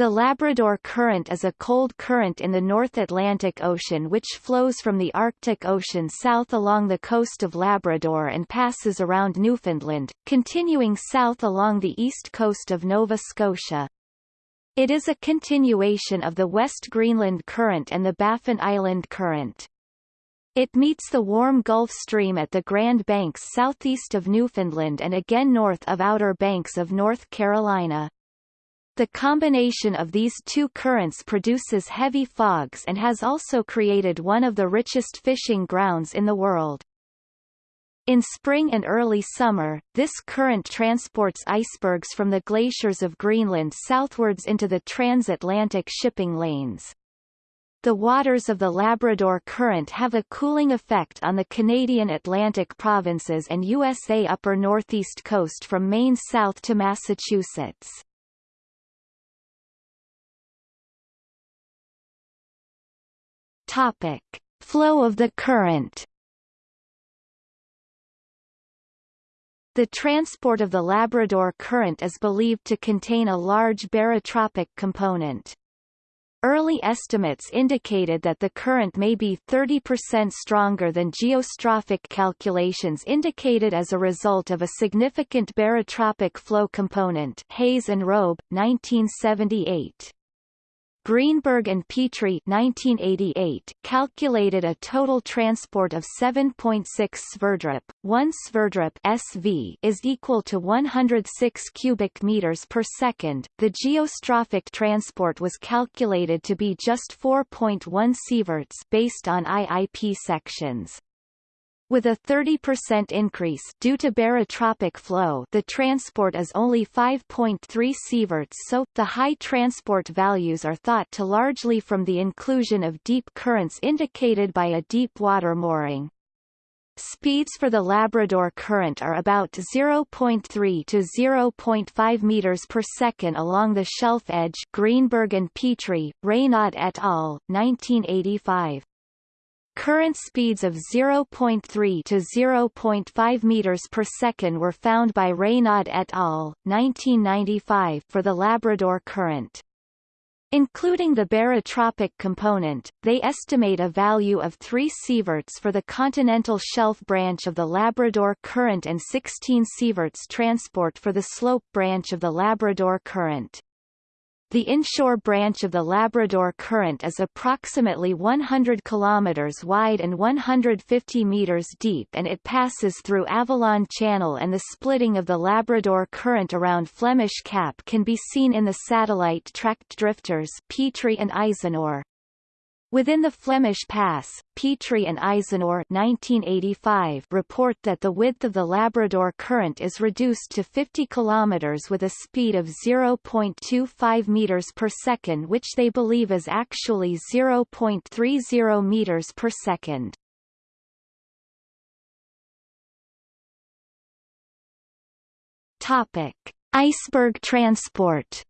The Labrador Current is a cold current in the North Atlantic Ocean which flows from the Arctic Ocean south along the coast of Labrador and passes around Newfoundland, continuing south along the east coast of Nova Scotia. It is a continuation of the West Greenland Current and the Baffin Island Current. It meets the warm Gulf Stream at the Grand Banks southeast of Newfoundland and again north of Outer Banks of North Carolina. The combination of these two currents produces heavy fogs and has also created one of the richest fishing grounds in the world. In spring and early summer, this current transports icebergs from the glaciers of Greenland southwards into the transatlantic shipping lanes. The waters of the Labrador Current have a cooling effect on the Canadian Atlantic provinces and USA upper northeast coast from Maine south to Massachusetts. Topic: Flow of the current. The transport of the Labrador Current is believed to contain a large barotropic component. Early estimates indicated that the current may be 30% stronger than geostrophic calculations indicated as a result of a significant barotropic flow component Hayes and Robe, 1978. Greenberg and Petrie 1988 calculated a total transport of 7.6 Sverdrup. 1 Sverdrup SV is equal to 106 cubic meters per second. The geostrophic transport was calculated to be just 4.1 sieverts based on IIP sections. With a 30% increase due to barotropic flow the transport is only 5.3 sieverts so, the high transport values are thought to largely from the inclusion of deep currents indicated by a deep water mooring. Speeds for the Labrador Current are about 0.3 to 0.5 meters per second along the shelf edge Greenberg and Petrie, Raynaud et al., 1985. Current speeds of 0.3 to 0.5 meters per second were found by Raynaud et al. 1995 for the Labrador Current. Including the barotropic component, they estimate a value of 3 sieverts for the continental shelf branch of the Labrador Current and 16 sieverts transport for the slope branch of the Labrador Current. The inshore branch of the Labrador Current is approximately 100 kilometers wide and 150 meters deep and it passes through Avalon Channel and the splitting of the Labrador Current around Flemish Cap can be seen in the satellite-tracked drifters Petrie and Eisenor. Within the Flemish Pass, Petrie and Eisenor 1985 report that the width of the Labrador Current is reduced to 50 km with a speed of 0.25 meters per second which they believe is actually 0.30 meters per second. Topic: Iceberg transport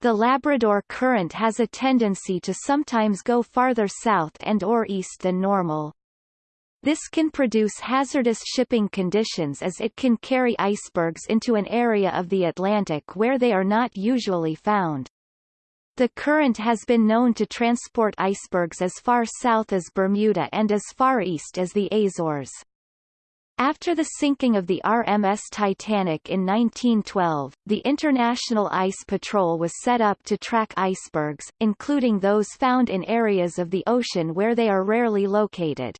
The Labrador Current has a tendency to sometimes go farther south and or east than normal. This can produce hazardous shipping conditions as it can carry icebergs into an area of the Atlantic where they are not usually found. The current has been known to transport icebergs as far south as Bermuda and as far east as the Azores. After the sinking of the RMS Titanic in 1912, the International Ice Patrol was set up to track icebergs, including those found in areas of the ocean where they are rarely located.